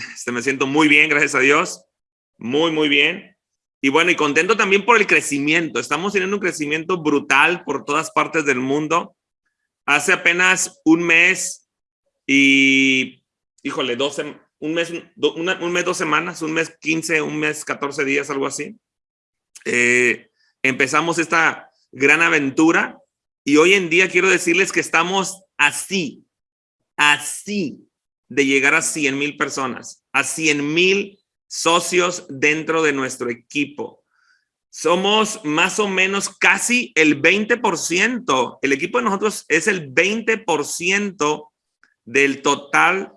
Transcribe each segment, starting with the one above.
Este, me siento muy bien, gracias a Dios. Muy, muy bien. Y bueno, y contento también por el crecimiento. Estamos teniendo un crecimiento brutal por todas partes del mundo. Hace apenas un mes y, híjole, 12, un mes, un mes, dos semanas, un mes 15, un mes 14 días, algo así. Eh, empezamos esta gran aventura y hoy en día quiero decirles que estamos así, así de llegar a 100 mil personas, a 100 mil socios dentro de nuestro equipo. Somos más o menos casi el 20%. El equipo de nosotros es el 20% del total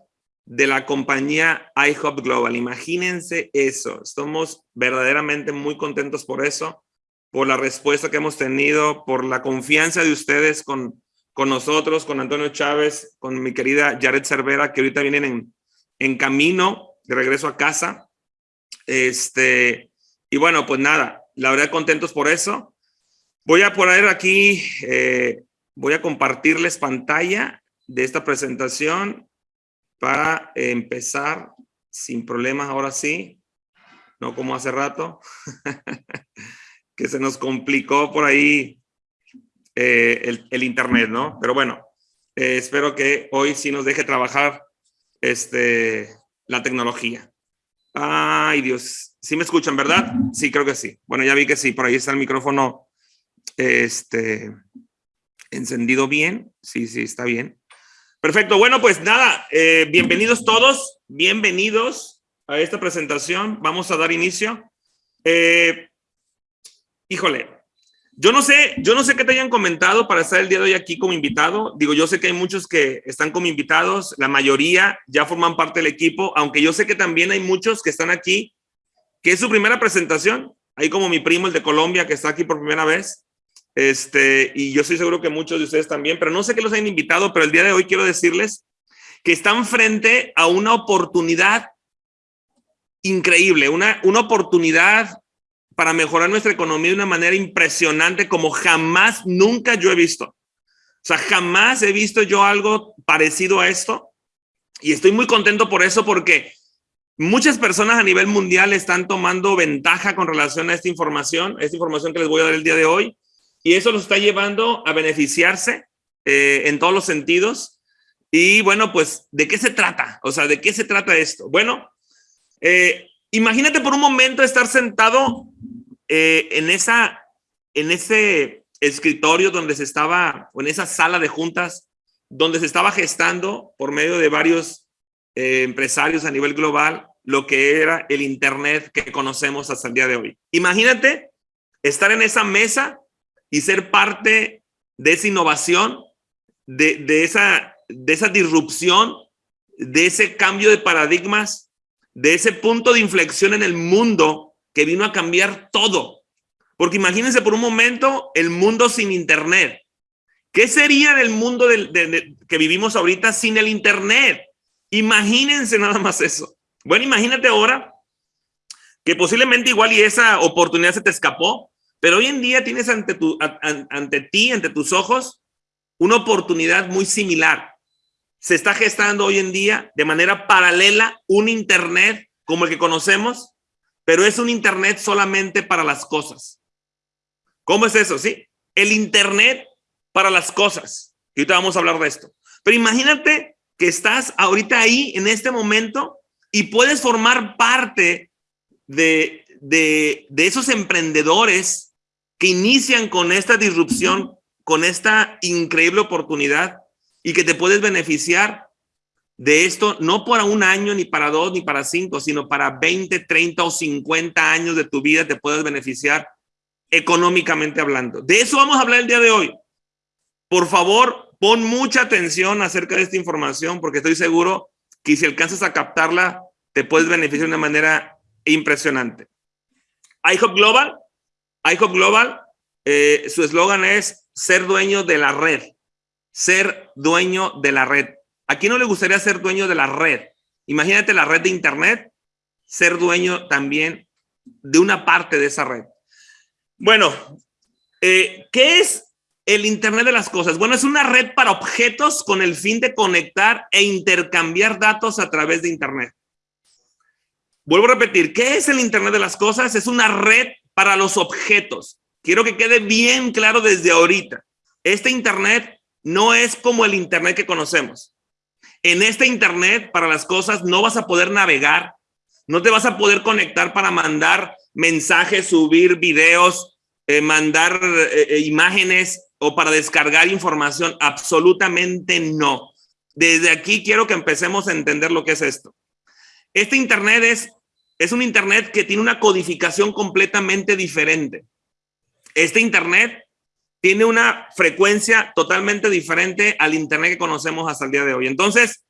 de la compañía iHub Global. Imagínense eso. Estamos verdaderamente muy contentos por eso, por la respuesta que hemos tenido, por la confianza de ustedes con, con nosotros, con Antonio Chávez, con mi querida Jared Cervera, que ahorita vienen en, camino de regreso a casa. Este, y bueno, pues nada, la verdad contentos por eso. Voy a poner aquí, eh, voy a compartirles pantalla de esta presentación para empezar sin problemas ahora sí, no como hace rato, que se nos complicó por ahí eh, el, internet, ¿no? Pero bueno, eh, espero que hoy sí nos deje trabajar este, la tecnología. Ay, Dios. ¿Sí me escuchan, verdad? Sí, creo que sí. Bueno, ya vi que sí. Por ahí está el micrófono este, encendido bien. Sí, sí, está bien. Perfecto. Bueno, pues nada, eh, bienvenidos todos. Bienvenidos a esta presentación. Vamos a dar inicio. Eh, híjole, yo no sé, yo no sé qué te hayan comentado para estar el día de hoy aquí como invitado. Digo, yo sé que hay muchos que están como invitados, la mayoría ya forman parte del equipo, aunque yo sé que también hay muchos que están aquí, que es su primera presentación. Hay como mi primo, el de Colombia, que está aquí por primera vez. Este, y yo estoy seguro que muchos de ustedes también, pero no sé qué los hayan invitado, pero el día de hoy quiero decirles que están frente a una oportunidad increíble, una, una oportunidad para mejorar nuestra economía de una manera impresionante como jamás, nunca yo he visto. O sea, jamás he visto yo algo parecido a esto y estoy muy contento por eso porque muchas personas a nivel mundial están tomando ventaja con relación a esta información, esta información que les voy a dar el día de hoy y eso los está llevando a beneficiarse eh, en todos los sentidos. Y bueno, pues, ¿de qué se trata? O sea, ¿de qué se trata esto? Bueno, eh, Imagínate por un momento estar sentado eh, en, esa, en ese escritorio donde se estaba, o en esa sala de juntas, donde se estaba gestando por medio de varios eh, empresarios a nivel global lo que era el Internet que conocemos hasta el día de hoy. Imagínate estar en esa mesa y ser parte de esa innovación, de, de, esa, de esa disrupción, de ese cambio de paradigmas de ese punto de inflexión en el mundo que vino a cambiar todo. Porque imagínense por un momento el mundo sin internet. ¿Qué sería del mundo que vivimos ahorita sin el internet? Imagínense nada más eso. Bueno, imagínate ahora que posiblemente igual y esa oportunidad se te escapó, pero hoy en día tienes ante, tu, ante ti, ante tus ojos, una oportunidad muy similar se está gestando hoy en día de manera paralela un Internet como el que conocemos, pero es un Internet solamente para las cosas. ¿Cómo es eso? Sí, el Internet para las cosas. Y ahorita vamos a hablar de esto. Pero imagínate que estás ahorita ahí en este momento y puedes formar parte de, de, de esos emprendedores que inician con esta disrupción, con esta increíble oportunidad y que te puedes beneficiar de esto no para un año, ni para dos, ni para cinco, sino para 20, 30 o 50 años de tu vida te puedes beneficiar económicamente hablando. De eso vamos a hablar el día de hoy. Por favor, pon mucha atención acerca de esta información porque estoy seguro que si alcanzas a captarla, te puedes beneficiar de una manera impresionante. iHop Global, iHop Global, eh, su eslogan es ser dueño de la red ser dueño de la red. ¿A quién no le gustaría ser dueño de la red? Imagínate la red de Internet, ser dueño también de una parte de esa red. Bueno, eh, ¿qué es el Internet de las cosas? Bueno, es una red para objetos con el fin de conectar e intercambiar datos a través de Internet. vuelvo a repetir, ¿qué es el Internet de las Cosas? Es una red para los objetos. Quiero que quede bien claro desde ahorita. Este Internet no es como el Internet que conocemos. En este Internet, para las cosas, no vas a poder navegar, no te vas a poder conectar para mandar mensajes, subir videos, eh, mandar eh, eh, imágenes o para descargar información. Absolutamente no. Desde aquí quiero que empecemos a entender lo que es esto. Este Internet es, es un Internet que tiene una codificación completamente diferente. Este Internet tiene una frecuencia totalmente diferente al Internet que conocemos hasta el día de hoy. Entonces,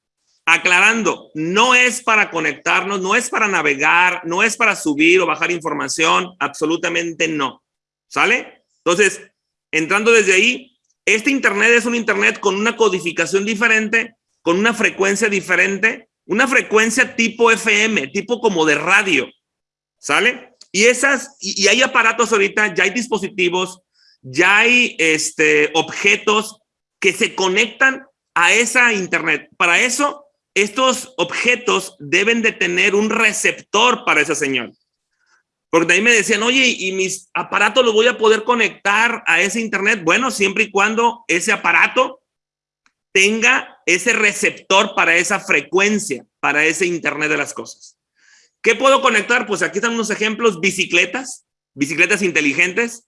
aclarando, no es para conectarnos, no es para navegar, no es para subir o bajar información, absolutamente no. ¿Sale? Entonces, entrando desde ahí, este Internet es un Internet con una codificación diferente, con una frecuencia diferente, una frecuencia tipo FM, tipo como de radio. ¿Sale? Y esas, y, hay aparatos ahorita, ya hay dispositivos ya hay este, objetos que se conectan a esa internet. Para eso, estos objetos deben de tener un receptor para esa señal. Porque ahí me decían, oye, ¿y mis aparatos los voy a poder conectar a ese internet? Bueno, siempre y cuando ese aparato tenga ese receptor para esa frecuencia, para ese internet de las cosas. ¿Qué puedo conectar? Pues aquí están unos ejemplos, bicicletas, bicicletas inteligentes,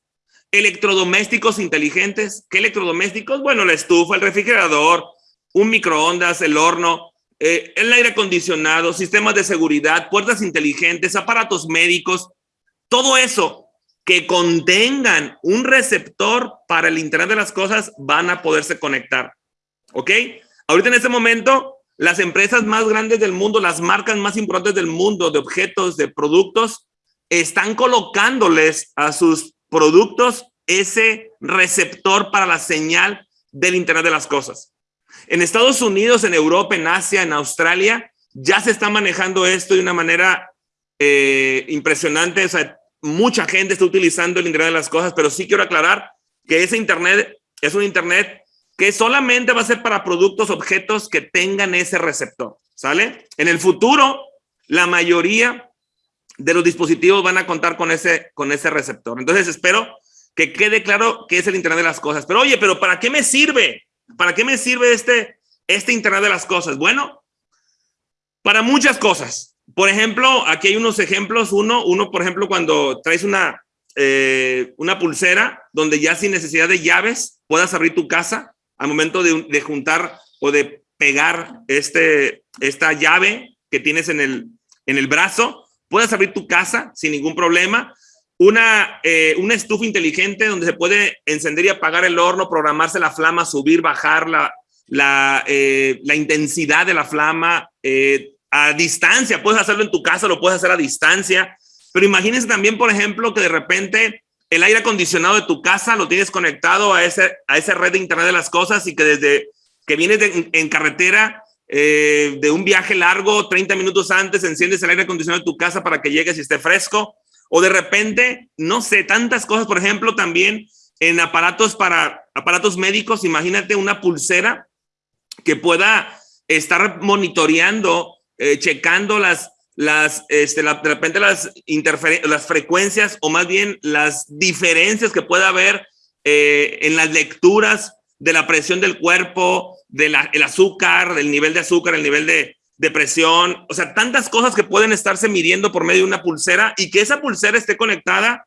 electrodomésticos inteligentes. ¿Qué electrodomésticos? Bueno, la estufa, el refrigerador, un microondas, el horno, eh, el aire acondicionado, sistemas de seguridad, puertas inteligentes, aparatos médicos, todo eso que contengan un receptor para el Internet de las Cosas van a poderse conectar. ¿Ok? Ahorita en este momento, las empresas más grandes del mundo, las marcas más importantes del mundo de objetos, de productos, están colocándoles a sus productos ese receptor para la señal del Internet de las Cosas. En Estados Unidos, en Europa, en Asia, en Australia, ya se está manejando esto de una manera eh, impresionante. O sea, mucha gente está utilizando el Internet de las Cosas, pero sí quiero aclarar que ese Internet es un Internet que solamente va a ser para productos, objetos que tengan ese receptor, ¿sale? En el futuro, la mayoría de los dispositivos van a contar con ese, con ese receptor. Entonces espero que quede claro que es el Internet de las cosas. Pero oye, pero ¿para qué me sirve? ¿Para qué me sirve este, este Internet de las cosas? Bueno, para muchas cosas. Por ejemplo, aquí hay unos ejemplos. Uno, uno por ejemplo, cuando traes una, eh, una pulsera donde ya sin necesidad de llaves puedas abrir tu casa al momento de, de juntar o de pegar este, esta llave que tienes en el, en el brazo puedes abrir tu casa sin ningún problema. Una, eh, una estufa inteligente donde se puede encender y apagar el horno, programarse la flama, subir, bajar la, la, eh, la intensidad de la flama eh, a distancia. Puedes hacerlo en tu casa, lo puedes hacer a distancia. Pero imagínense también, por ejemplo, que de repente el aire acondicionado de tu casa lo tienes conectado a, ese, a esa red de Internet de las Cosas y que desde que vienes en carretera eh, de un viaje largo, 30 minutos antes, enciendes el aire acondicionado de tu casa para que llegues y esté fresco. O de repente, no sé, tantas cosas, por ejemplo, también en aparatos para aparatos médicos, imagínate una pulsera que pueda estar monitoreando, eh, checando las, las, este, de repente las, las frecuencias o más bien las diferencias que pueda haber eh, en las lecturas de la presión del cuerpo, del azúcar, del nivel de azúcar, el nivel de, de presión, o sea, tantas cosas que pueden estarse midiendo por medio de una pulsera y que esa pulsera esté conectada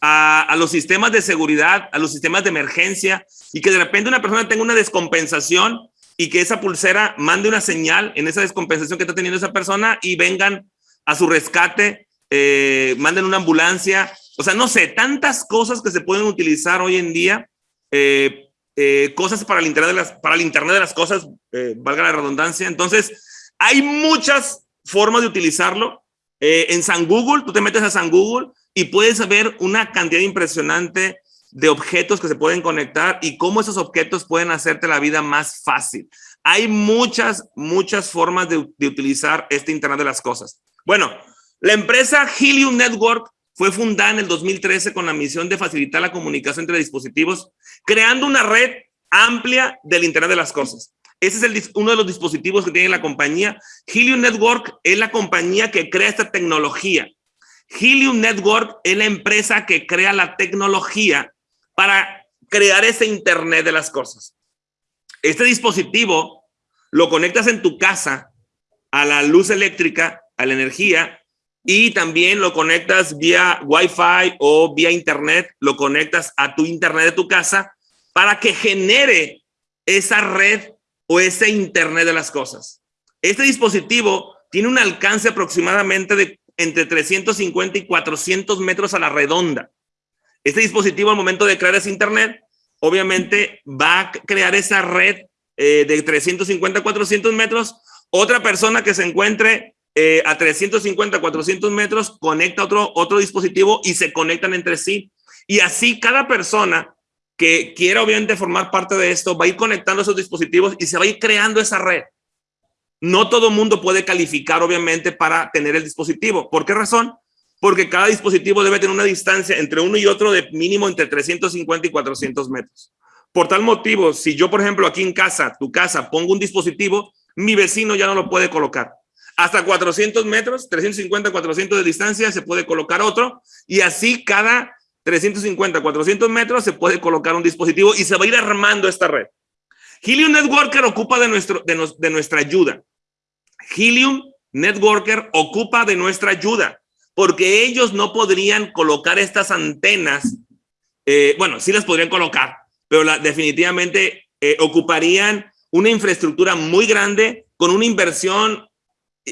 a, a, los sistemas de seguridad, a los sistemas de emergencia y que de repente una persona tenga una descompensación y que esa pulsera mande una señal en esa descompensación que está teniendo esa persona y vengan a su rescate, eh, manden una ambulancia, o sea, no sé, tantas cosas que se pueden utilizar hoy en día eh, eh, cosas para el Internet de las, para el Internet de las cosas, eh, valga la redundancia. Entonces, hay muchas formas de utilizarlo. Eh, en San Google, tú te metes a San Google y puedes ver una cantidad impresionante de objetos que se pueden conectar y cómo esos objetos pueden hacerte la vida más fácil. Hay muchas, muchas formas de, de utilizar este Internet de las cosas. Bueno, la empresa Helium Network fue fundada en el 2013 con la misión de facilitar la comunicación entre dispositivos, creando una red amplia del Internet de las Cosas. Ese es uno de los dispositivos que tiene la compañía. Helium Network es la compañía que crea esta tecnología. Helium Network es la empresa que crea la tecnología para crear ese Internet de las cosas. Este dispositivo lo conectas en tu casa a la luz eléctrica, a la energía, y también lo conectas vía Wi-Fi o vía Internet, lo conectas a tu Internet de tu casa para que genere esa red o ese Internet de las cosas. Este dispositivo tiene un alcance aproximadamente de entre 350 y 400 metros a la redonda. Este dispositivo al momento de crear ese Internet, obviamente va a crear esa red eh, de 350 a 400 metros. Otra persona que se encuentre eh, a 350, 400 metros, conecta otro, otro dispositivo y se conectan entre sí. Y así cada persona que quiera obviamente formar parte de esto va a ir conectando esos dispositivos y se va a ir creando esa red. No todo mundo puede calificar obviamente para tener el dispositivo. ¿Por qué razón? Porque cada dispositivo debe tener una distancia entre uno y otro de mínimo entre 350 y 400 metros. Por tal motivo, si yo, por ejemplo, aquí en casa, tu casa, pongo un dispositivo, mi vecino ya no lo puede colocar. Hasta 400 metros, 350, 400 de distancia, se puede colocar otro y así cada 350, 400 metros se puede colocar un dispositivo y se va a ir armando esta red. Helium Networker ocupa de, nuestra ayuda. Helium Networker ocupa de nuestra ayuda porque ellos no podrían colocar estas antenas. Eh, bueno, sí las podrían colocar, pero definitivamente eh, ocuparían una infraestructura muy grande con una inversión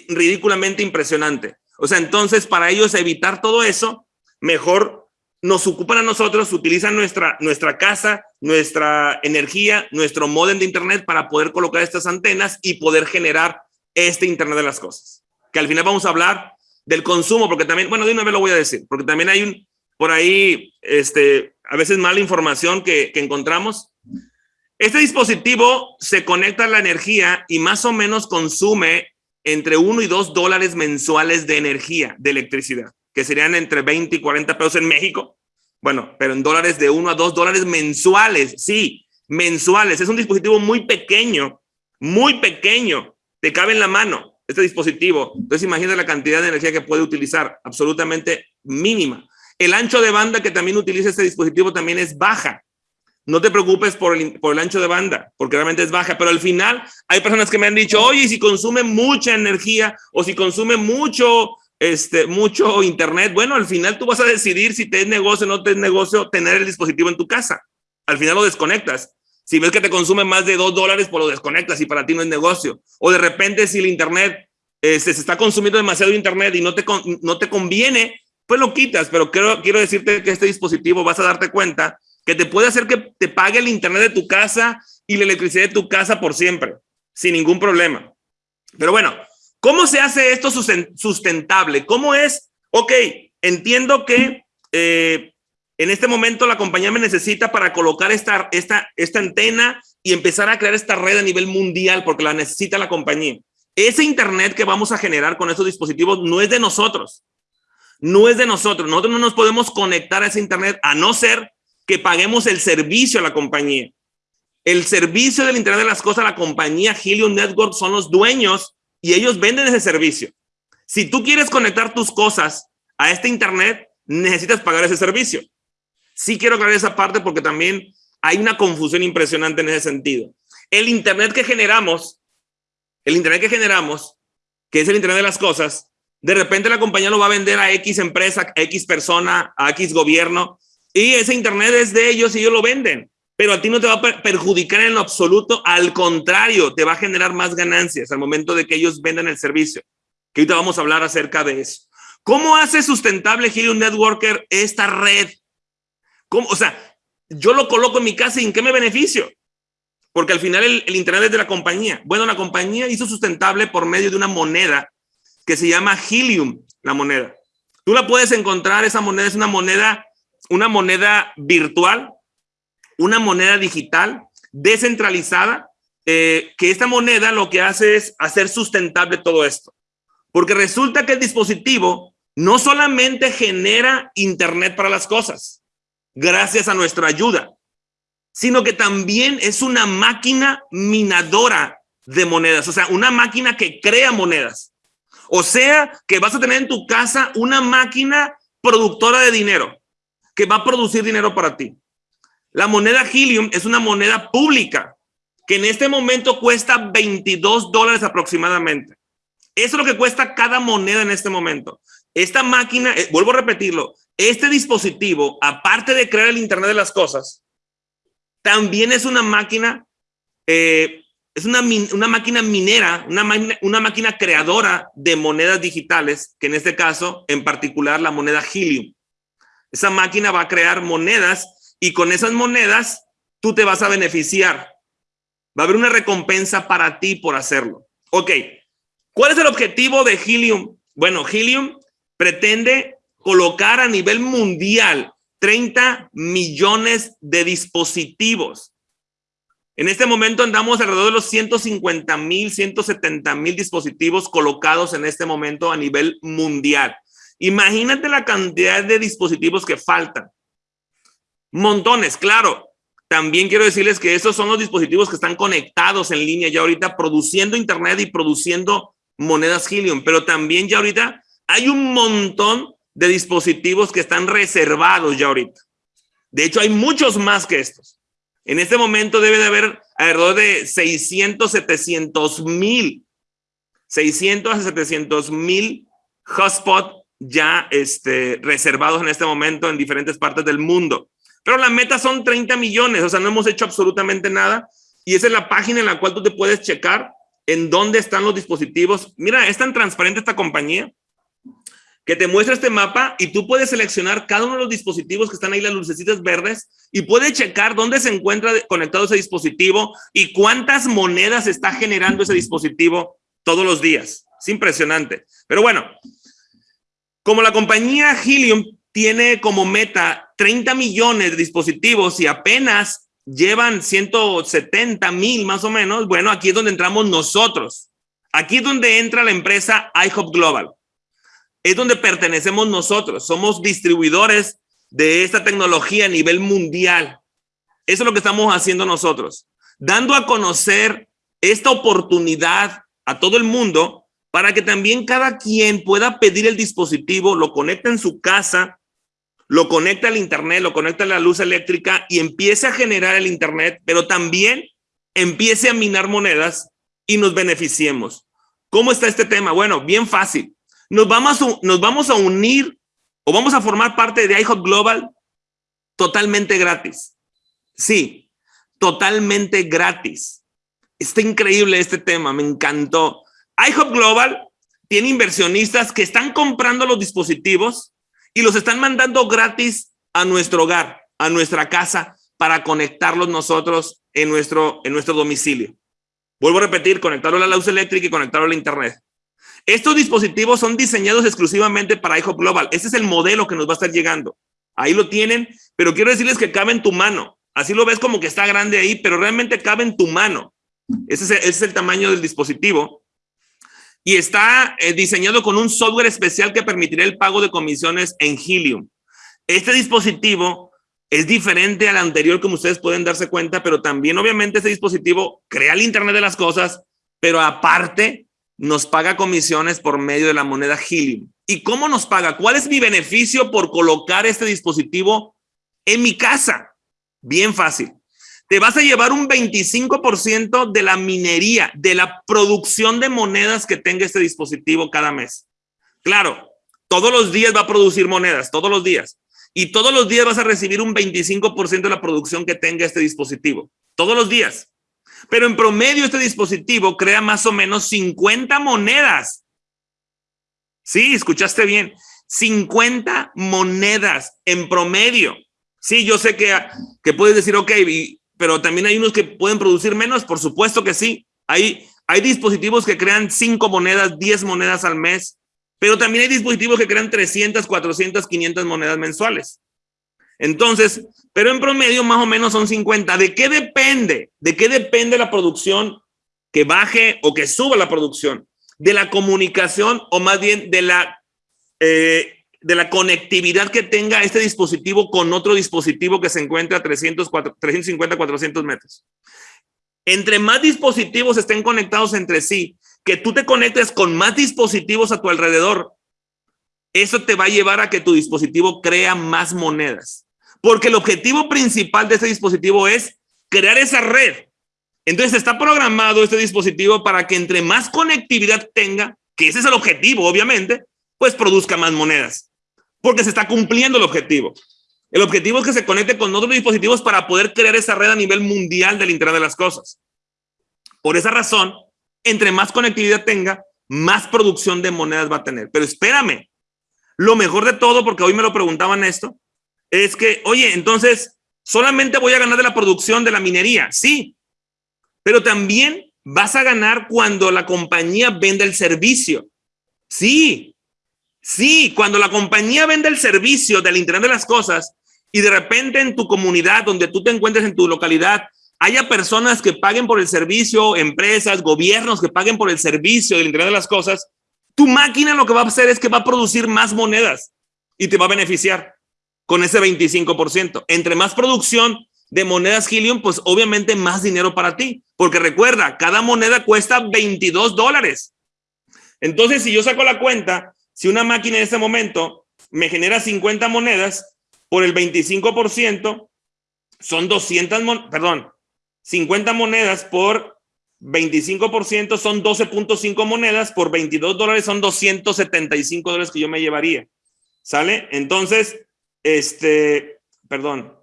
ridículamente impresionante. O sea, entonces para ellos evitar todo eso, mejor nos ocupan a nosotros, utilizan nuestra, nuestra casa, nuestra energía, nuestro modem de internet para poder colocar estas antenas y poder generar este internet de las cosas. Que al final vamos a hablar del consumo, porque también, bueno, de una vez lo voy a decir, porque también hay un, por ahí, este, a veces mala información que, encontramos. Este dispositivo se conecta a la energía y más o menos consume entre 1 y 2 dólares mensuales de energía, de electricidad, que serían entre 20 y 40 pesos en México. Bueno, pero en dólares de 1 a 2 dólares mensuales, sí, mensuales. Es un dispositivo muy pequeño, muy pequeño. Te cabe en la mano este dispositivo. Entonces imagina la cantidad de energía que puede utilizar, absolutamente mínima. El ancho de banda que también utiliza este dispositivo también es baja. No te preocupes por el, por el ancho de banda, porque realmente es baja, pero al final hay personas que me han dicho, oye, si consume mucha energía o si consume mucho, este, mucho internet, bueno, al final tú vas a decidir si te es negocio o no te es negocio tener el dispositivo en tu casa. Al final lo desconectas. Si ves que te consume más de dos dólares, pues lo desconectas y para ti no es negocio. O de repente si el internet este, se está consumiendo demasiado internet y no te, no te conviene, pues lo quitas. Pero quiero, quiero decirte que este dispositivo vas a darte cuenta que te puede hacer que te pague el internet de tu casa y la electricidad de tu casa por siempre, sin ningún problema. Pero bueno, ¿cómo se hace esto sustentable? ¿Cómo es? Ok, entiendo que eh, en este momento la compañía me necesita para colocar esta, esta, esta antena y empezar a crear esta red a nivel mundial porque la necesita la compañía. Ese internet que vamos a generar con estos dispositivos no es de nosotros. No es de nosotros. Nosotros no nos podemos conectar a ese internet a no ser que paguemos el servicio a la compañía. El servicio del Internet de las Cosas, la compañía Helium Network son los dueños y ellos venden ese servicio. Si tú quieres conectar tus cosas a este Internet, necesitas pagar ese servicio. Sí quiero aclarar esa parte porque también hay una confusión impresionante en ese sentido. El Internet que generamos, el Internet que generamos, que es el Internet de las Cosas, de repente la compañía lo va a vender a X empresa, a X persona, a X gobierno, y ese internet es de ellos y ellos lo venden. Pero a ti no te va a perjudicar en lo absoluto. Al contrario, te va a generar más ganancias al momento de que ellos vendan el servicio. Que ahorita vamos a hablar acerca de eso. ¿Cómo hace sustentable Helium Networker esta red? O sea, yo lo coloco en mi casa y ¿en qué me beneficio? Porque al final el, el Internet es de la compañía. Bueno, la compañía hizo sustentable por medio de una moneda que se llama Helium, la moneda. Tú la puedes encontrar, esa moneda es una moneda una moneda virtual, una moneda digital descentralizada, eh, que esta moneda lo que hace es hacer sustentable todo esto. Porque resulta que el dispositivo no solamente genera Internet para las cosas, gracias a nuestra ayuda, sino que también es una máquina minadora de monedas, o sea, una máquina que crea monedas. O sea, que vas a tener en tu casa una máquina productora de dinero que va a producir dinero para ti. La moneda Helium es una moneda pública que en este momento cuesta 22 dólares aproximadamente. Eso es lo que cuesta cada moneda en este momento. Esta máquina, eh, vuelvo a repetirlo, este dispositivo, aparte de crear el Internet de las cosas, también es una máquina, eh, es una, una, máquina minera, una, una máquina creadora de monedas digitales, que en este caso, en particular, la moneda Helium. Esa máquina va a crear monedas y con esas monedas tú te vas a beneficiar. Va a haber una recompensa para ti por hacerlo. Ok, ¿cuál es el objetivo de Helium? Bueno, Helium pretende colocar a nivel mundial 30 millones de dispositivos. En este momento andamos alrededor de los 150 mil, 170 mil dispositivos colocados en este momento a nivel mundial. Imagínate la cantidad de dispositivos que faltan. Montones, claro. También quiero decirles que esos son los dispositivos que están conectados en línea ya ahorita produciendo internet y produciendo monedas Helium, pero también ya ahorita hay un montón de dispositivos que están reservados ya ahorita. De hecho, hay muchos más que estos. En este momento debe de haber alrededor de 600, 700 mil, 600 a 700 mil hotspots ya este, reservados en este momento en diferentes partes del mundo. Pero la meta son 30 millones, o sea, no hemos hecho absolutamente nada. Y esa es la página en la cual tú te puedes checar en dónde están los dispositivos. Mira, es tan transparente esta compañía que te muestra este mapa y tú puedes seleccionar cada uno de los dispositivos que están ahí, las lucecitas verdes, y puedes checar dónde se encuentra conectado ese dispositivo y cuántas monedas está generando ese dispositivo todos los días. Es impresionante. Pero bueno, como la compañía Helium tiene como meta 30 millones de dispositivos y apenas llevan 170 mil más o menos, bueno, aquí es donde entramos nosotros. Aquí es donde entra la empresa iHop Global es donde pertenecemos nosotros. Somos distribuidores de esta tecnología a nivel mundial. Eso es lo que estamos haciendo nosotros, dando a conocer esta oportunidad a todo el mundo para que también cada quien pueda pedir el dispositivo, lo conecta en su casa, lo conecta al internet, lo conecta a la luz eléctrica y empiece a generar el internet, pero también empiece a minar monedas y nos beneficiemos. ¿Cómo está este tema? Bueno, bien fácil nos vamos, a, nos vamos a unir o vamos a formar parte de iHop Global totalmente gratis. Sí, totalmente gratis. Está increíble este tema, me encantó. iHop Global tiene inversionistas que están comprando los dispositivos y los están mandando gratis a nuestro hogar, a nuestra casa, para conectarlos nosotros en nuestro, en nuestro domicilio. Vuelvo a repetir, conectarlo a la luz eléctrica y conectarlo a internet. Estos dispositivos son diseñados exclusivamente para iHop Global. Ese es el modelo que nos va a estar llegando. Ahí lo tienen, pero quiero decirles que cabe en tu mano. Así lo ves como que está grande ahí, pero realmente cabe en tu mano. Ese es el, tamaño del dispositivo. Y está eh, diseñado con un software especial que permitirá el pago de comisiones en Helium. Este dispositivo es diferente al anterior, como ustedes pueden darse cuenta, pero también obviamente este dispositivo crea el Internet de las cosas, pero aparte nos paga comisiones por medio de la moneda Helium. ¿Y cómo nos paga? ¿Cuál es mi beneficio por colocar este dispositivo en mi casa? Bien fácil. Te vas a llevar un 25% de la minería, de la producción de monedas que tenga este dispositivo cada mes. Claro, todos los días va a producir monedas, todos los días. Y todos los días vas a recibir un 25% de la producción que tenga este dispositivo. Todos los días. Pero en promedio este dispositivo crea más o menos 50 monedas. Sí, escuchaste bien. 50 monedas en promedio. Sí, yo sé que, que puedes decir, ok, pero también hay unos que pueden producir menos, por supuesto que sí. Hay, hay dispositivos que crean 5 monedas, 10 monedas al mes, pero también hay dispositivos que crean 300, 400, 500 monedas mensuales. Entonces, pero en promedio más o menos son 50. ¿De qué depende? ¿De qué depende la producción que baje o que suba la producción? De la comunicación o más bien de la, eh, de la conectividad que tenga este dispositivo con otro dispositivo que se encuentra a 300, 350, 400 metros. Entre más dispositivos estén conectados entre sí, que tú te conectes con más dispositivos a tu alrededor, eso te va a llevar a que tu dispositivo crea más monedas. Porque el objetivo principal de este dispositivo es crear esa red. Entonces está programado este dispositivo para que entre más conectividad tenga, que ese es el objetivo, obviamente, pues produzca más monedas porque se está cumpliendo el objetivo. El objetivo es que se conecte con otros dispositivos para poder crear esa red a nivel mundial del Internet de las Cosas. Por esa razón, entre más conectividad tenga, más producción de monedas va a tener. Pero espérame, lo mejor de todo, porque hoy me lo preguntaban esto, es que, oye, entonces, solamente voy a ganar de la producción de la minería. Sí, pero también vas a ganar cuando la compañía venda el servicio. Sí, Sí, cuando la compañía vende el servicio del Internet de las Cosas y de repente en tu comunidad, donde tú te encuentres en tu localidad, haya personas que paguen por el servicio, empresas, gobiernos que paguen por el servicio del Internet de las Cosas, tu máquina lo que va a hacer es que va a producir más monedas y te va a beneficiar con ese 25%. Entre más producción de monedas Helium, pues obviamente más dinero para ti. Porque recuerda, cada moneda cuesta 22 dólares. Entonces, si yo saco la cuenta, si una máquina en este momento me genera 50 monedas, por el 25% son 200, perdón, 50 monedas por 25% son 12.5 monedas, por 22 dólares son 275 dólares que yo me llevaría. ¿Sale? Entonces, este, perdón,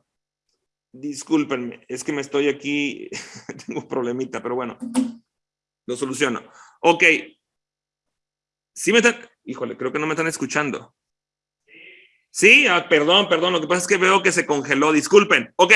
discúlpenme, es que me estoy aquí, tengo un problemita, pero bueno, lo soluciono. Ok. Sí me está, Híjole, creo que no me están escuchando. Sí, ah, perdón, perdón. Lo que pasa es que veo que se congeló. Disculpen. Ok.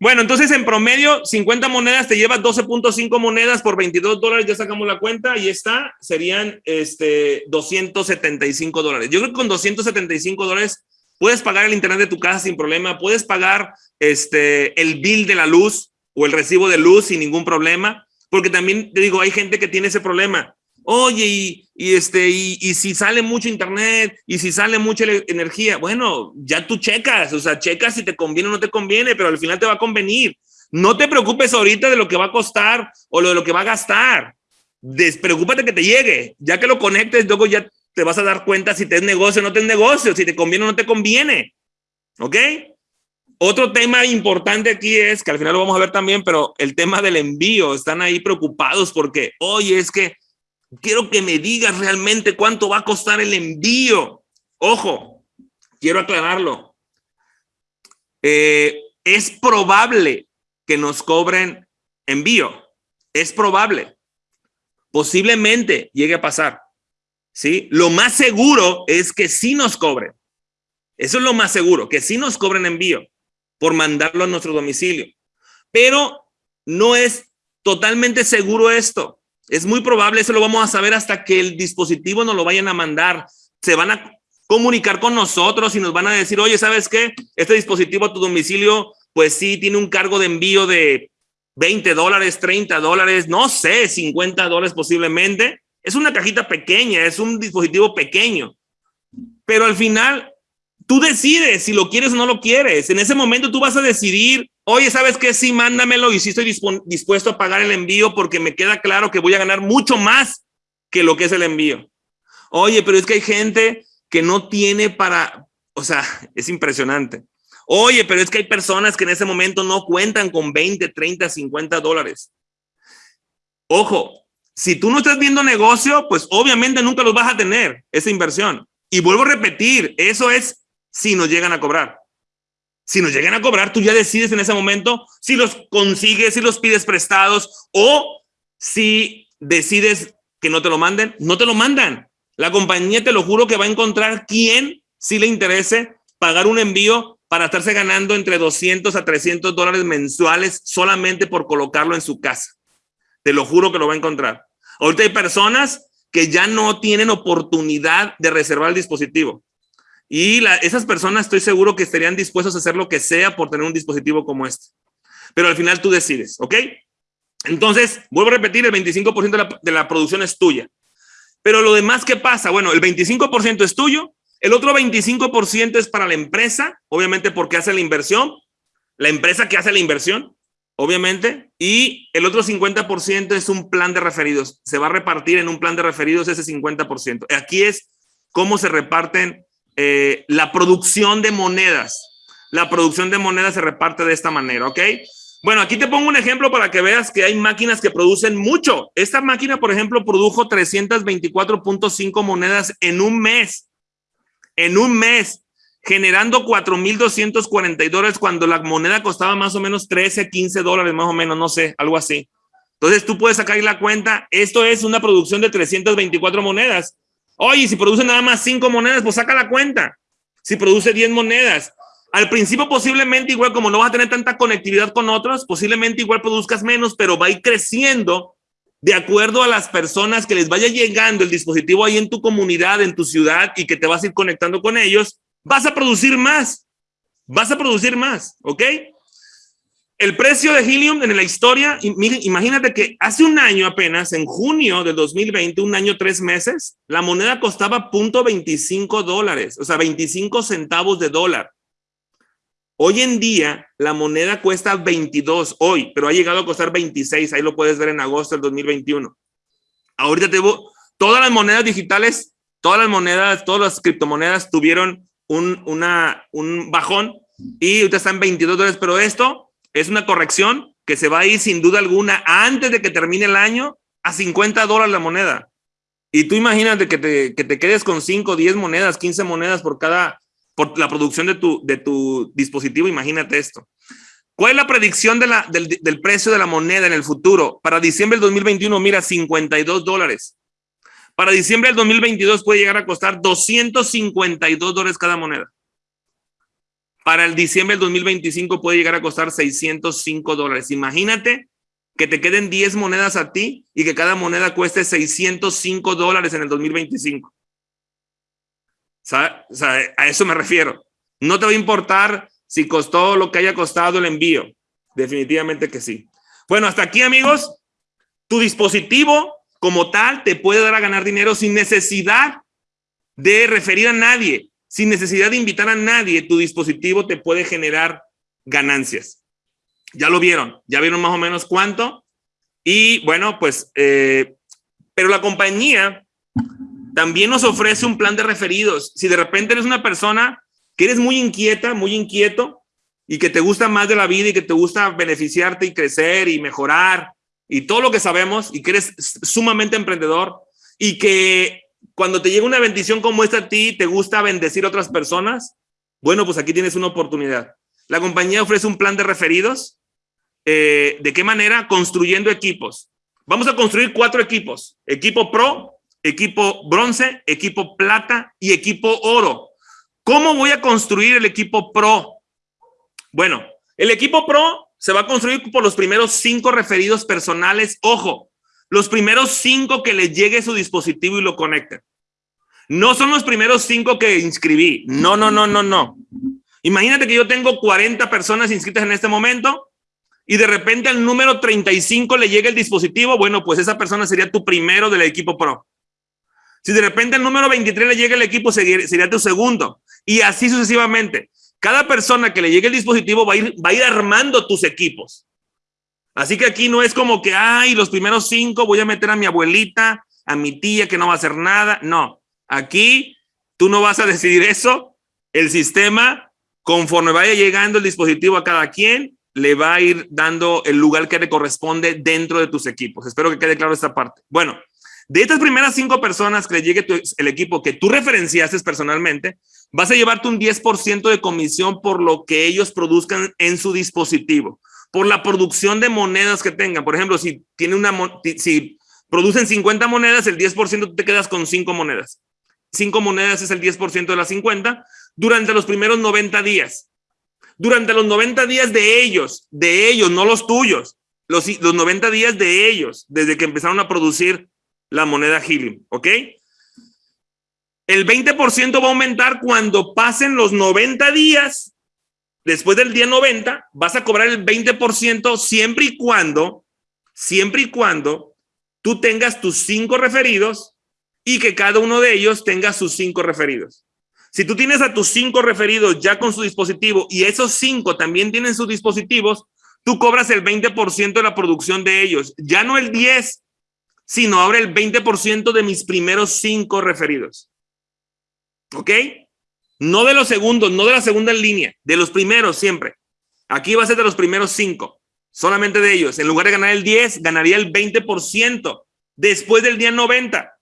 Bueno, entonces en promedio, 50 monedas te lleva 12.5 monedas por 22 dólares. Ya sacamos la cuenta y está. Serían este, 275 dólares. Yo creo que con 275 dólares puedes pagar el internet de tu casa sin problema. Puedes pagar este, el bill de la luz o el recibo de luz sin ningún problema. Porque también te digo, hay gente que tiene ese problema oye, y, este, y, si sale mucho internet, y si sale mucha energía, bueno, ya tú checas, o sea, checas si te conviene o no te conviene, pero al final te va a convenir. No te preocupes ahorita de lo que va a costar o de lo que va a gastar. Despreocúpate que te llegue. Ya que lo conectes, luego ya te vas a dar cuenta si te es negocio o no te es negocio, si te conviene o no te conviene. ¿Ok? Otro tema importante aquí es, que al final lo vamos a ver también, pero el tema del envío. Están ahí preocupados porque, oye, es que Quiero que me digas realmente cuánto va a costar el envío. Ojo, quiero aclararlo. Eh, es probable que nos cobren envío. Es probable. Posiblemente llegue a pasar. ¿Sí? Lo más seguro es que sí nos cobren. Eso es lo más seguro, que sí nos cobren envío por mandarlo a nuestro domicilio. Pero no es totalmente seguro esto. Es muy probable, eso lo vamos a saber hasta que el dispositivo nos lo vayan a mandar. Se van a comunicar con nosotros y nos van a decir, oye, ¿sabes qué? Este dispositivo a tu domicilio, pues sí, tiene un cargo de envío de 20 dólares, 30 dólares, no sé, 50 dólares posiblemente. Es una cajita pequeña, es un dispositivo pequeño. Pero al final, tú decides si lo quieres o no lo quieres. En ese momento tú vas a decidir Oye, ¿sabes qué? Sí, mándamelo y sí estoy dispuesto a pagar el envío porque me queda claro que voy a ganar mucho más que lo que es el envío. Oye, pero es que hay gente que no tiene para, o sea, es impresionante. Oye, pero es que hay personas que en ese momento no cuentan con 20, 30, 50 dólares. Ojo, si tú no estás viendo negocio, pues obviamente nunca los vas a tener, esa inversión. Y vuelvo a repetir, eso es si nos llegan a cobrar. Si nos llegan a cobrar, tú ya decides en ese momento si los consigues, si los pides prestados o si decides que no te lo manden, no te lo mandan. La compañía te lo juro que va a encontrar quien si le interese pagar un envío para estarse ganando entre 200 a 300 dólares mensuales solamente por colocarlo en su casa. Te lo juro que lo va a encontrar. Ahorita hay personas que ya no tienen oportunidad de reservar el dispositivo. Y esas personas estoy seguro que estarían dispuestos a hacer lo que sea por tener un dispositivo como este. Pero al final tú decides, ¿ok? Entonces, vuelvo a repetir, el 25% de la, de la producción es tuya. Pero lo demás, ¿qué pasa? Bueno, el 25% es tuyo El otro 25% es para la empresa, obviamente porque hace la inversión, la empresa que hace la inversión, obviamente, y el otro 50% es un plan de referidos. Se va a repartir en un plan de referidos ese 50%. Aquí es cómo se reparten eh, la producción de monedas. La producción de monedas se reparte de esta manera, ¿ok? Bueno, aquí te pongo un ejemplo para que veas que hay máquinas que producen mucho. Esta máquina, por ejemplo, produjo 324.5 monedas en un mes. En un mes, generando 4.240 dólares cuando la moneda costaba más o menos 13, 15 dólares, más o menos, no sé, algo así. Entonces tú puedes sacar la cuenta. Esto es una producción de 324 monedas. Oye, si produce nada más 5 monedas, pues saca la cuenta. Si produce 10 monedas, al principio posiblemente igual como no vas a tener tanta conectividad con otros, posiblemente igual produzcas menos, pero va a ir creciendo de acuerdo a las personas que les vaya llegando el dispositivo ahí en tu comunidad, en tu ciudad y que te vas a ir conectando con ellos, vas a producir más, vas a producir más, ¿ok? El precio de Helium en la historia, imagínate que hace un año apenas, en junio de 2020, un año, tres meses, la moneda costaba .25 dólares, o sea, 25 centavos de dólar. Hoy en día la moneda cuesta 22 hoy, pero ha llegado a costar 26. Ahí lo puedes ver en agosto del 2021. Ahorita te todas las monedas digitales, todas las monedas, todas las criptomonedas tuvieron un, un bajón y ahorita están 22 dólares, pero esto es una corrección que se va a ir sin duda alguna antes de que termine el año a 50 dólares la moneda. Y tú imagínate que te, que te quedes con 5, 10 monedas, 15 monedas por cada por la producción de tu, de tu dispositivo, imagínate esto. ¿Cuál es la predicción del, del, precio de la moneda en el futuro? Para diciembre del 2021, mira, 52 dólares. Para diciembre del 2022 puede llegar a costar 252 dólares cada moneda. Para el diciembre del 2025 puede llegar a costar 605 dólares. Imagínate que te queden 10 monedas a ti y que cada moneda cueste 605 dólares en el 2025 a eso me refiero. No te va a importar si costó lo que haya costado el envío. Definitivamente que sí. Bueno, hasta aquí, amigos. Tu dispositivo como tal te puede dar a ganar dinero sin necesidad de referir a nadie, sin necesidad de invitar a nadie. Tu dispositivo te puede generar ganancias. Ya lo vieron, ya vieron más o menos cuánto. Y bueno, pues, eh, pero la compañía también nos ofrece un plan de referidos. Si de repente eres una persona que eres muy inquieta, muy inquieto y que te gusta más de la vida y que te gusta beneficiarte y crecer y mejorar y todo lo que sabemos y que eres sumamente emprendedor y que cuando te llega una bendición como esta a ti, te gusta bendecir a otras personas, bueno, pues aquí tienes una oportunidad. La compañía ofrece un plan de referidos. Eh, ¿De qué manera? Construyendo equipos. Vamos a construir cuatro equipos. Equipo Pro, equipo bronce, equipo plata y equipo oro. ¿Cómo voy a construir el equipo pro? Bueno, el equipo pro se va a construir por los primeros cinco referidos personales. Ojo, los primeros cinco que le llegue su dispositivo y lo conecten. No son los primeros cinco que inscribí. No, no, no, no, no. Imagínate que yo tengo 40 personas inscritas en este momento y de repente al número 35 le llega el dispositivo. Bueno, pues esa persona sería tu primero del equipo pro. Si de repente el número 23 le llega el equipo, sería tu segundo. Y así sucesivamente. Cada persona que le llegue el dispositivo va a ir, va a ir armando tus equipos. Así que aquí no es como que, ay, los primeros cinco voy a meter a mi abuelita, a mi tía que no va a hacer nada. No, aquí tú no vas a decidir eso. El sistema, conforme vaya llegando el dispositivo a cada quien, le va a ir dando el lugar que le corresponde dentro de tus equipos. Espero que quede claro esta parte. Bueno, de estas primeras cinco personas que le llegue el equipo que tú referenciaste personalmente, vas a llevarte un 10% de comisión por lo que ellos produzcan en su dispositivo, por la producción de monedas que tengan. Por ejemplo, si tiene una si producen 50 monedas, el 10% tú te quedas con cinco monedas. Cinco monedas es el 10% de las 50 durante los primeros 90 días. Durante los 90 días de ellos, de ellos, no los tuyos, los 90 días de ellos, desde que empezaron a producir la moneda Helium, ¿ok? El 20% va a aumentar cuando pasen los 90 días. Después del día 90, vas a cobrar el 20% siempre y cuando, siempre y cuando tú tengas tus cinco referidos y que cada uno de ellos tenga sus cinco referidos. Si tú tienes a tus cinco referidos ya con su dispositivo y esos cinco también tienen sus dispositivos, tú cobras el 20% de la producción de ellos. Ya no el 10, sino ahora el 20% de mis primeros cinco referidos. ¿Ok? No de los segundos, no de la segunda línea, de los primeros siempre. Aquí va a ser de los primeros cinco, solamente de ellos. En lugar de ganar el 10, ganaría el 20% después del día 90.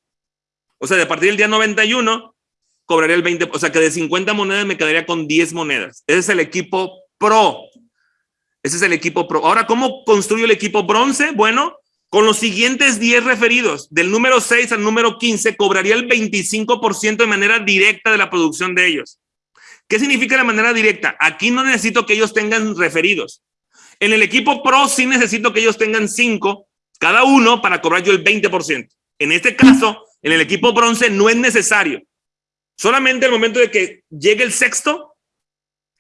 O sea, de partir del día 91, cobraría el 20, o sea que de 50 monedas me quedaría con 10 monedas. Ese es el equipo pro. Ese es el equipo pro. Ahora, ¿cómo construyo el equipo bronce? Bueno, con los siguientes 10 referidos, del número 6 al número 15, cobraría el 25% de manera directa de la producción de ellos. ¿Qué significa la manera directa? Aquí no necesito que ellos tengan referidos. En el equipo pro sí necesito que ellos tengan 5 cada uno para cobrar yo el 20%. En este caso, en el equipo bronce no es necesario. Solamente el momento de que llegue el sexto,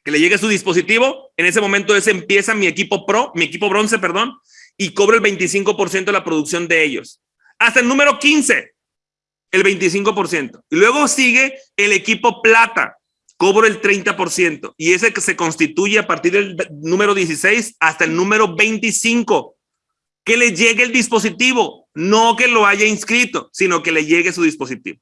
que le llegue su dispositivo, en ese momento ese empieza mi equipo pro, mi equipo bronce, perdón, y cobro el 25% de la producción de ellos. Hasta el número 15, el 25%. Y luego sigue el equipo plata, cobro el 30%. Y ese que se constituye a partir del número 16 hasta el número 25. Que le llegue el dispositivo, no que lo haya inscrito, sino que le llegue su dispositivo.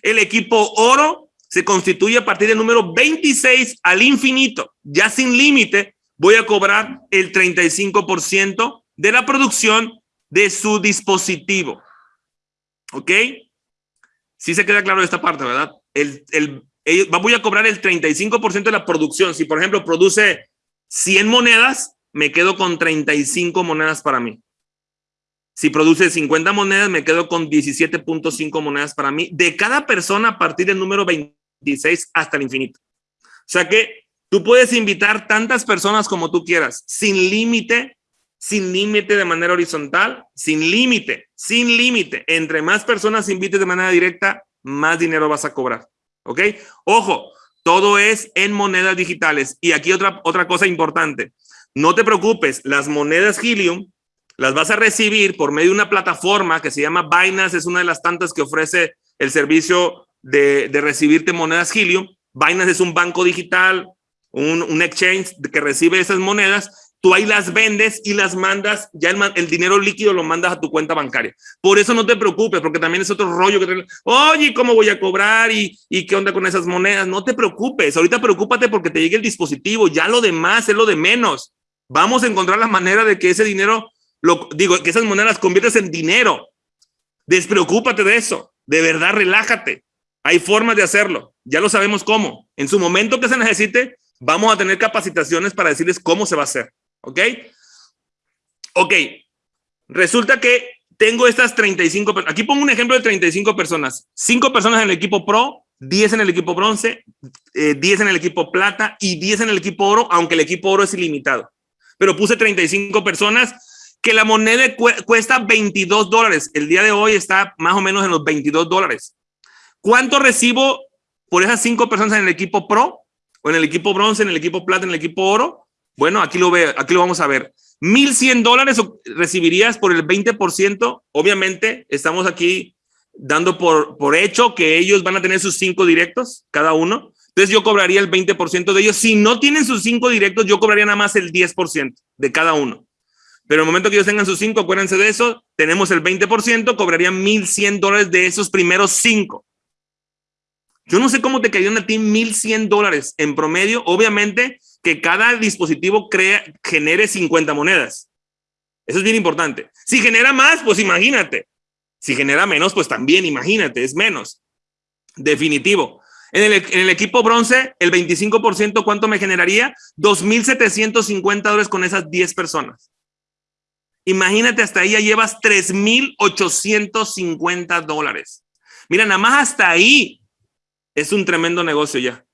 El equipo oro se constituye a partir del número 26 al infinito, ya sin límite, voy a cobrar el 35% de la producción de su dispositivo. ¿Ok? Sí se queda claro esta parte, ¿verdad? El, el, voy a cobrar el 35% de la producción. Si, por ejemplo, produce 100 monedas, me quedo con 35 monedas para mí. Si produce 50 monedas, me quedo con 17.5 monedas para mí, de cada persona a partir del número 26 hasta el infinito. O sea que tú puedes invitar tantas personas como tú quieras, sin límite, sin límite de manera horizontal, sin límite, sin límite. Entre más personas invites de manera directa, más dinero vas a cobrar. ¿Ok? Ojo, todo es en monedas digitales. Y aquí otra, otra cosa importante. No te preocupes, las monedas Helium las vas a recibir por medio de una plataforma que se llama Binance, es una de las tantas que ofrece el servicio de, recibirte monedas Helium. Binance es un banco digital, un, exchange que recibe esas monedas, tú ahí las vendes y las mandas, ya el, dinero líquido lo mandas a tu cuenta bancaria. Por eso no te preocupes, porque también es otro rollo que te, oye, ¿cómo voy a cobrar? ¿Y, ¿Y qué onda con esas monedas? No te preocupes, ahorita preocúpate porque te llegue el dispositivo, ya lo demás es lo de menos. Vamos a encontrar la manera de que ese dinero lo, digo, que esas monedas conviertes en dinero. Despreocúpate de eso. De verdad, relájate. Hay formas de hacerlo. Ya lo sabemos cómo. En su momento que se necesite, vamos a tener capacitaciones para decirles cómo se va a hacer. ¿Ok? Ok. Resulta que tengo estas 35, aquí pongo un ejemplo de 35 personas. 5 personas en el equipo pro, 10 en el equipo bronce, 10 eh, en el equipo plata y 10 en el equipo oro, aunque el equipo oro es ilimitado. Pero puse 35 personas que la moneda cuesta 22 dólares. El día de hoy está más o menos en los 22 dólares. ¿Cuánto recibo por esas cinco personas en el equipo pro? O en el equipo bronce, en el equipo plata, en el equipo oro. Bueno, aquí lo veo, aquí lo vamos a ver. 1100 dólares recibirías por el 20%. Obviamente, estamos aquí dando por, por hecho que ellos van a tener sus cinco directos, cada uno. Entonces yo cobraría el 20% de ellos. Si no tienen sus cinco directos, yo cobraría nada más el 10% de cada uno. Pero en el momento que ellos tengan sus cinco, acuérdense de eso, tenemos el 20%, cobrarían 1.100 dólares de esos primeros cinco. Yo no sé cómo te cayeron a ti 1.100 dólares en promedio. Obviamente que cada dispositivo crea, genere 50 monedas. Eso es bien importante. Si genera más, pues imagínate. Si genera menos, pues también imagínate, es menos. Definitivo. En el, en el equipo bronce, el 25%, ¿cuánto me generaría? 2.750 dólares con esas 10 personas. Imagínate, hasta ahí ya llevas 3,850 dólares. Mira, nada más hasta ahí es un tremendo negocio ya.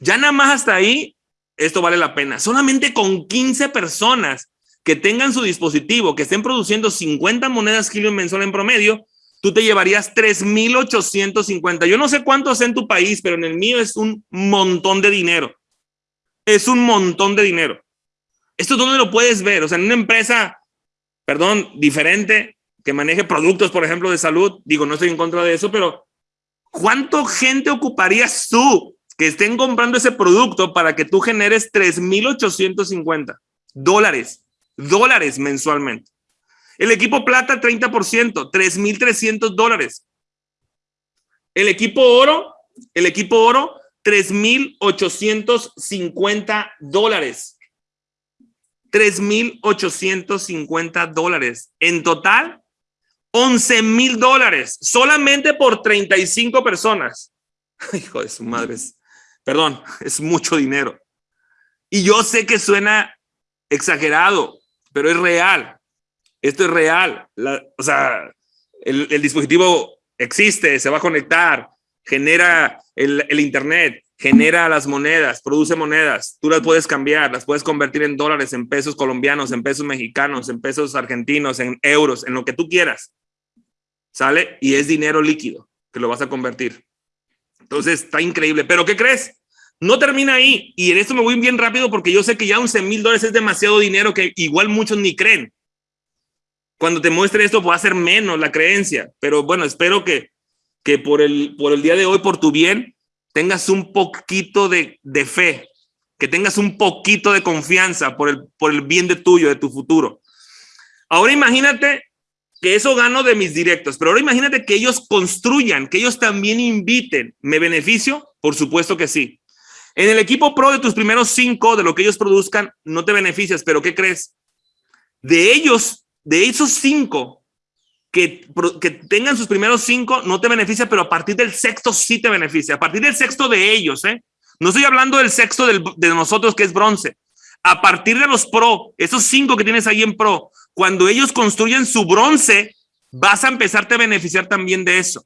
Ya nada más hasta ahí, esto vale la pena. Solamente con 15 personas que tengan su dispositivo, que estén produciendo 50 monedas Helium mensual en promedio, tú te llevarías 3,850. Yo no sé cuánto es en tu país, pero en el mío es un montón de dinero. Es un montón de dinero. Esto dónde lo puedes ver, o sea, en una empresa perdón, diferente, que maneje productos, por ejemplo, de salud. Digo, no estoy en contra de eso, pero ¿cuánto gente ocuparías tú que estén comprando ese producto para que tú generes 3,850 dólares, dólares mensualmente. El equipo plata, 30%, 3,300 dólares. El equipo oro, el equipo oro, 3,850 dólares. 3,850 dólares. En total, 11 mil dólares solamente por 35 personas. Hijo de su madre, perdón, es mucho dinero. Y yo sé que suena exagerado, pero es real. Esto es real. o sea, el, dispositivo existe, se va a conectar, genera el, el Internet, genera las monedas, produce monedas. Tú las puedes cambiar, las puedes convertir en dólares, en pesos colombianos, en pesos mexicanos, en pesos argentinos, en euros, en lo que tú quieras. ¿sale? Y es dinero líquido que lo vas a convertir. Entonces, está increíble. ¿Pero qué crees? No termina ahí. Y en esto me voy bien rápido porque yo sé que ya 11 mil dólares es demasiado dinero que igual muchos ni creen. Cuando te muestre esto, va a ser menos la creencia. Pero bueno, espero que, que por, el, por el día de hoy, por tu bien, tengas un poquito de, de fe, que tengas un poquito de confianza por el, por el bien de tuyo, de tu futuro. Ahora imagínate que eso gano de mis directos, pero ahora imagínate que ellos construyan, que ellos también inviten. ¿Me beneficio? Por supuesto que sí. En el equipo pro de tus primeros cinco, de lo que ellos produzcan, no te beneficias, pero ¿qué crees? De ellos, de esos cinco, que, que tengan sus primeros cinco, no te beneficia, pero a partir del sexto sí te beneficia. A partir del sexto de ellos, ¿eh? No estoy hablando del sexto de nosotros, que es bronce. A partir de los pro, esos cinco que tienes ahí en pro, cuando ellos construyen su bronce, vas a empezarte a beneficiar también de eso.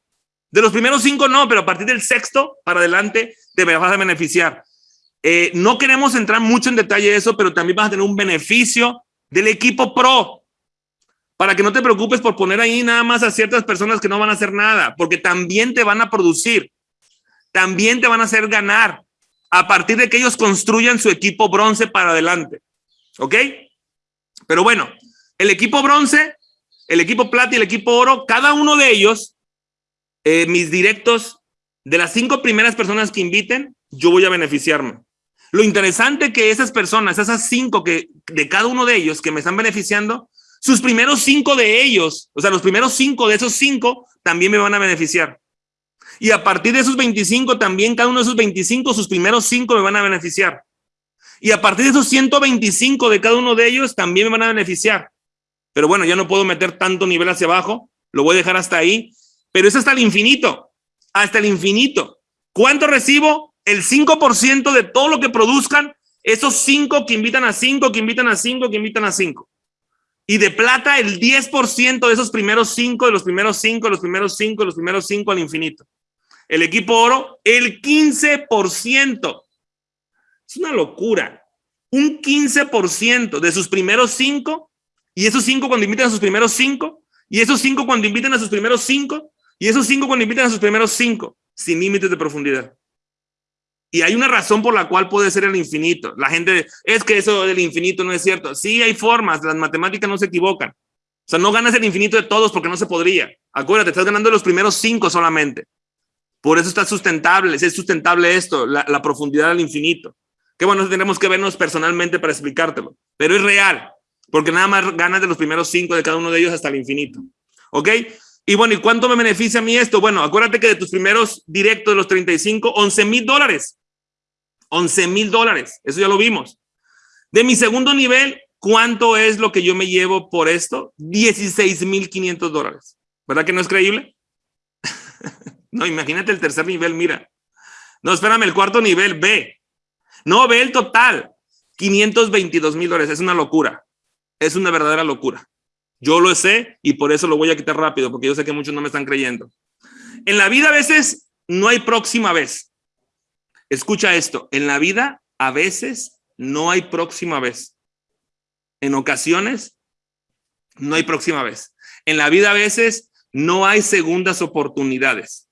De los primeros cinco no, pero a partir del sexto para adelante te vas a beneficiar. Eh, no queremos entrar mucho en detalle de eso, pero también vas a tener un beneficio del equipo pro. Para que no te preocupes por poner ahí nada más a ciertas personas que no van a hacer nada, porque también te van a producir, también te van a hacer ganar a partir de que ellos construyan su equipo bronce para adelante. ¿Ok? Pero bueno, el equipo bronce, el equipo plata y el equipo oro, cada uno de ellos, eh, mis directos, de las cinco primeras personas que inviten, yo voy a beneficiarme. Lo interesante que esas personas, esas cinco que de cada uno de ellos que me están beneficiando, sus primeros cinco de ellos, o sea, los primeros cinco de esos cinco también me van a beneficiar. Y a partir de esos 25 también, cada uno de esos 25, sus primeros cinco me van a beneficiar. Y a partir de esos 125 de cada uno de ellos también me van a beneficiar. Pero bueno, ya no puedo meter tanto nivel hacia abajo, lo voy a dejar hasta ahí, pero es hasta el infinito, hasta el infinito. ¿Cuánto recibo? El 5% de todo lo que produzcan, esos 5 que invitan a 5, que invitan a 5, que invitan a 5. Y de plata, el 10% de esos primeros 5, de los primeros 5, de los primeros 5, de los primeros 5 al infinito. El equipo oro, el 15%. Es una locura. Un 15% de sus primeros 5 y esos cinco cuando invitan a sus primeros cinco, y esos cinco cuando invitan a sus primeros cinco, y esos cinco cuando invitan a sus primeros cinco, sin límites de profundidad. Y hay una razón por la cual puede ser el infinito. La gente, es que eso del infinito no es cierto. Sí, hay formas, las matemáticas no se equivocan. O sea, no ganas el infinito de todos porque no se podría. Acuérdate, estás ganando los primeros cinco solamente. Por eso está sustentable, es sustentable esto, la, profundidad del infinito. Qué bueno, tenemos que vernos personalmente para explicártelo, pero es real porque nada más ganas de los primeros cinco de cada uno de ellos hasta el infinito. ¿Ok? Y bueno, ¿y cuánto me beneficia a mí esto? Bueno, acuérdate que de tus primeros directos de los 35, 11 mil dólares. 11 mil dólares. Eso ya lo vimos. De mi segundo nivel, ¿cuánto es lo que yo me llevo por esto? 16 mil 500 dólares. ¿Verdad que no es creíble? no, imagínate el tercer nivel, mira. No, espérame, el cuarto nivel, B. No, ve el total. 522 mil dólares. Es una locura es una verdadera locura. Yo lo sé y por eso lo voy a quitar rápido, porque yo sé que muchos no me están creyendo. En la vida a veces no hay próxima vez. Escucha esto, en la vida a veces no hay próxima vez. En ocasiones no hay próxima vez. En la vida a veces no hay segundas oportunidades.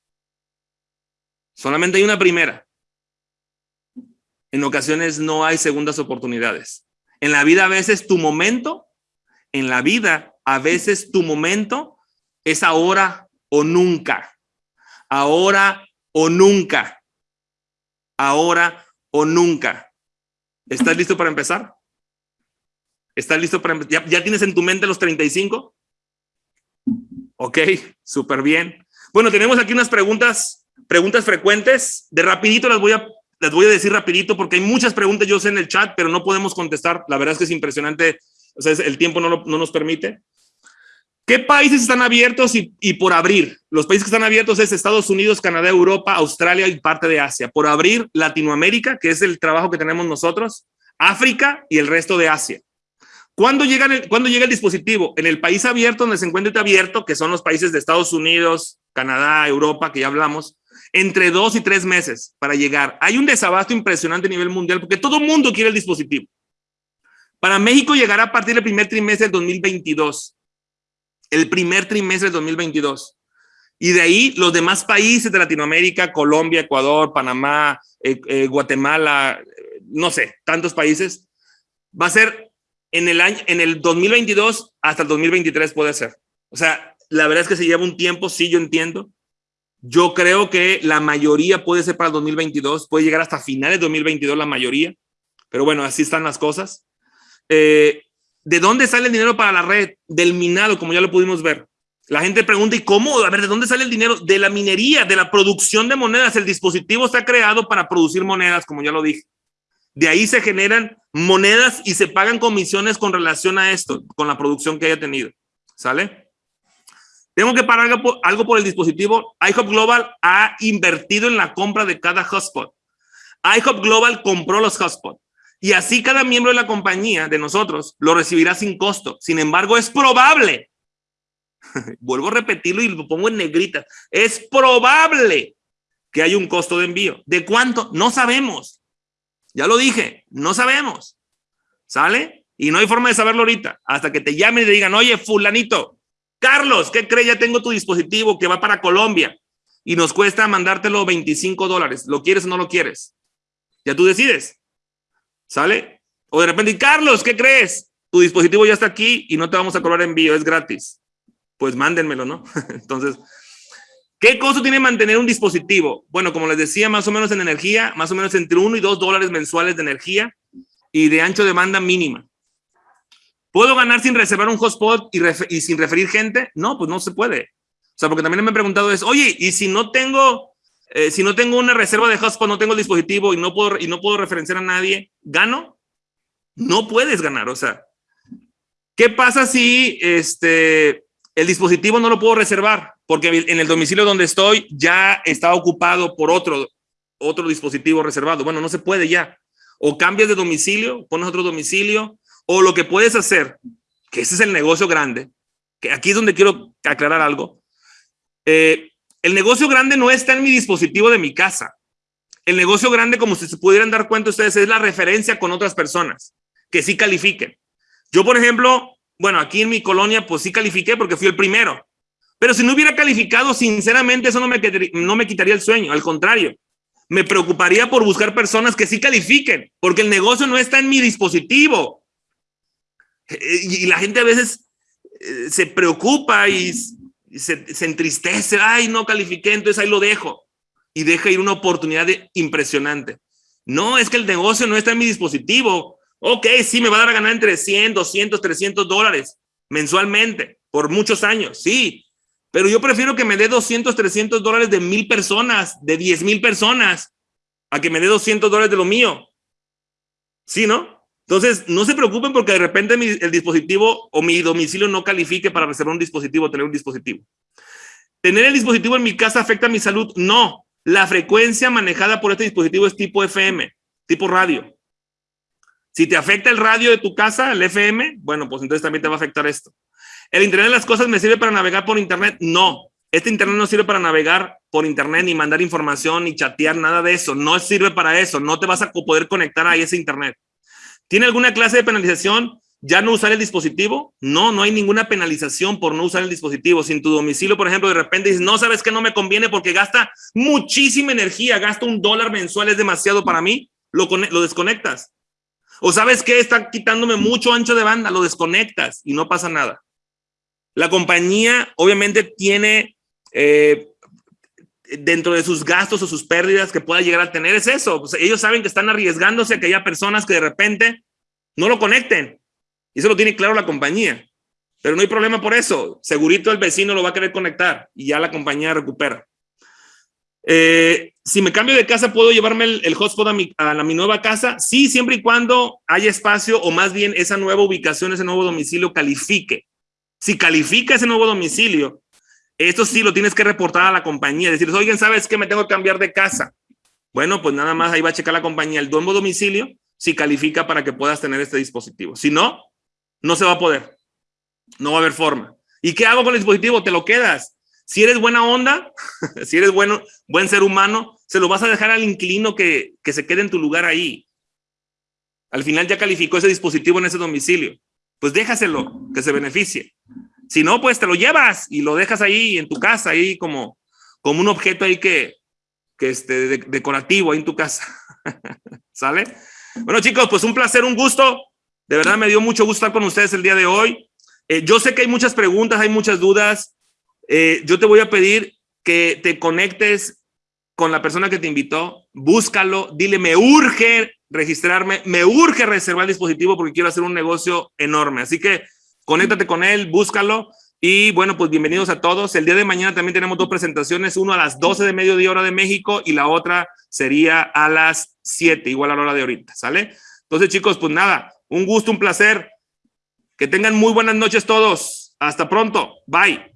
Solamente hay una primera. En ocasiones no hay segundas oportunidades. En la vida a veces tu momento, en la vida a veces tu momento es ahora o nunca. Ahora o nunca. ahora o nunca. ¿Estás listo para empezar? ¿Estás listo para empezar? ¿Ya, ¿Ya, tienes en tu mente los 35? Ok, súper bien. Bueno, tenemos aquí unas preguntas, preguntas frecuentes. De rapidito las voy a, las voy a decir rapidito porque hay muchas preguntas yo sé en el chat, pero no podemos contestar. La verdad es que es impresionante. O sea, el tiempo no, lo, no nos permite. ¿Qué países están abiertos y, y, por abrir? Los países que están abiertos es Estados Unidos, Canadá, Europa, Australia y parte de Asia. Por abrir Latinoamérica, que es el trabajo que tenemos nosotros, África y el resto de Asia. ¿Cuándo llega, el, ¿Cuándo llega el dispositivo? En el país abierto, donde se encuentra abierto, que son los países de Estados Unidos, Canadá, Europa, que ya hablamos, entre dos y tres meses para llegar. Hay un desabasto impresionante a nivel mundial porque todo el mundo quiere el dispositivo. Para México llegará a partir del primer trimestre del 2022 el primer trimestre del 2022. Y de ahí los demás países de Latinoamérica, Colombia, Ecuador, Panamá, eh, eh, Guatemala, no sé, tantos países, va a ser en el año, en el 2022 hasta el 2023 puede ser. O sea, la verdad es que se lleva un tiempo, sí, yo entiendo. Yo creo que la mayoría puede ser para el 2022, puede llegar hasta finales de 2022 la mayoría, pero bueno, así están las cosas. Eh, ¿De dónde sale el dinero para la red? Del minado, como ya lo pudimos ver. La gente pregunta, ¿y cómo? A ver, ¿de dónde sale el dinero? De la minería, de la producción de monedas. El dispositivo está creado para producir monedas, como ya lo dije. De ahí se generan monedas y se pagan comisiones con relación a esto, con la producción que haya tenido. ¿Sale? Tengo que pagar algo por, algo por el dispositivo. iHop Global ha invertido en la compra de cada hotspot. iHop Global compró los hotspots. Y así cada miembro de la compañía, de nosotros, lo recibirá sin costo. Sin embargo, es probable, vuelvo a repetirlo y lo pongo en negrita, es probable que haya un costo de envío. ¿De cuánto? No sabemos. Ya lo dije, no sabemos. ¿Sale? Y no hay forma de saberlo ahorita, hasta que te llamen y te digan, oye, fulanito, Carlos, ¿qué crees? Ya tengo tu dispositivo que va para Colombia y nos cuesta mandártelo 25 dólares. ¿Lo quieres o no lo quieres? Ya tú decides. ¿Sale? O de repente, Carlos, ¿qué crees? Tu dispositivo ya está aquí y no te vamos a cobrar envío, es gratis. Pues mándenmelo, ¿no? Entonces, ¿qué costo tiene mantener un dispositivo? Bueno, como les decía, más o menos en energía, más o menos entre 1 y 2 dólares mensuales de energía y de ancho de banda mínima. ¿Puedo ganar sin reservar un hotspot y, y sin referir gente? No, pues no se puede. O sea, porque también me han preguntado es, oye, ¿y si no tengo eh, si no tengo una reserva de hotspot, no tengo el dispositivo y no puedo, y no puedo referenciar a nadie, ¿gano? No puedes ganar, o sea. ¿Qué pasa si este, el dispositivo no lo puedo reservar? Porque en el domicilio donde estoy ya está ocupado por otro, otro dispositivo reservado. Bueno, no se puede ya. O cambias de domicilio, pones otro domicilio, o lo que puedes hacer, que ese es el negocio grande, que aquí es donde quiero aclarar algo. Eh, el negocio grande no está en mi dispositivo de mi casa. El negocio grande, como si se pudieran dar cuenta ustedes, es la referencia con otras personas que sí califiquen. Yo, por ejemplo, bueno, aquí en mi colonia, pues sí califiqué porque fui el primero. Pero si no hubiera calificado, sinceramente, eso no me, no me quitaría el sueño. Al contrario, me preocuparía por buscar personas que sí califiquen, porque el negocio no está en mi dispositivo. Eh, y la gente a veces eh, se preocupa y se, entristece, ay, no califiqué, entonces ahí lo dejo. Y deja ir una oportunidad impresionante. No, es que el negocio no está en mi dispositivo. Ok, sí, me va a dar a ganar entre 100, 200, 300 dólares mensualmente por muchos años, sí. Pero yo prefiero que me dé 200, 300 dólares de mil personas, de 10 mil personas, a que me dé 200 dólares de lo mío. Sí, ¿no? Entonces, no se preocupen porque de repente mi, el dispositivo o mi domicilio no califique para reservar un dispositivo, tener un dispositivo. ¿Tener el dispositivo en mi casa afecta a mi salud? No. La frecuencia manejada por este dispositivo es tipo FM, tipo radio. Si te afecta el radio de tu casa, el FM, bueno, pues entonces también te va a afectar esto. ¿El Internet de las cosas me sirve para navegar por Internet? No. Este Internet no sirve para navegar por Internet, ni mandar información, ni chatear, nada de eso. No sirve para eso. No te vas a poder conectar a ese Internet. ¿Tiene alguna clase de penalización? ¿Ya no usar el dispositivo? No, no hay ninguna penalización por no usar el dispositivo. Si en tu domicilio, por ejemplo, de repente dices, no, sabes que no me conviene porque gasta muchísima energía, gasta un dólar mensual, es demasiado para mí, lo, lo desconectas. O sabes que está quitándome mucho ancho de banda, lo desconectas y no pasa nada. La compañía obviamente tiene, eh, dentro de sus gastos o sus pérdidas que pueda llegar a tener es eso. Pues ellos saben que están arriesgándose a que haya personas que de repente no lo conecten. Y eso lo tiene claro la compañía. Pero no hay problema por eso. Segurito el vecino lo va a querer conectar y ya la compañía recupera. Eh, si me cambio de casa, ¿puedo llevarme el, hotspot a mi, a mi nueva casa? Sí, siempre y cuando haya espacio o más bien esa nueva ubicación, ese nuevo domicilio califique. Si califica ese nuevo domicilio, esto sí lo tienes que reportar a la compañía. Decir, oigan, ¿sabes qué? Me tengo que cambiar de casa. Bueno, pues nada más ahí va a checar la compañía el nuevo domicilio si califica para que puedas tener este dispositivo. Si no, no se va a poder. No va a haber forma. ¿Y qué hago con el dispositivo? Te lo quedas. Si eres buena onda, si eres bueno, buen ser humano, se lo vas a dejar al inquilino que, que se quede en tu lugar ahí. Al final ya calificó ese dispositivo en ese domicilio. Pues déjaselo, que se beneficie. Si no, pues te lo llevas y lo dejas ahí en tu casa, ahí como, como un objeto ahí que, que esté decorativo ahí en tu casa. ¿Sale? Bueno, chicos, pues un placer, un gusto. De verdad me dio mucho gusto estar con ustedes el día de hoy. Eh, yo sé que hay muchas preguntas, hay muchas dudas. Eh, yo te voy a pedir que te conectes con la persona que te invitó, búscalo, dile, me urge registrarme, me urge reservar el dispositivo porque quiero hacer un negocio enorme. Así que conéctate con él, búscalo. Y bueno, pues bienvenidos a todos. El día de mañana también tenemos dos presentaciones, uno a las 12 de mediodía hora de México y la otra sería a las 7, igual a la hora de ahorita, ¿sale? Entonces chicos, pues nada, un gusto, un placer. Que tengan muy buenas noches todos. Hasta pronto. Bye.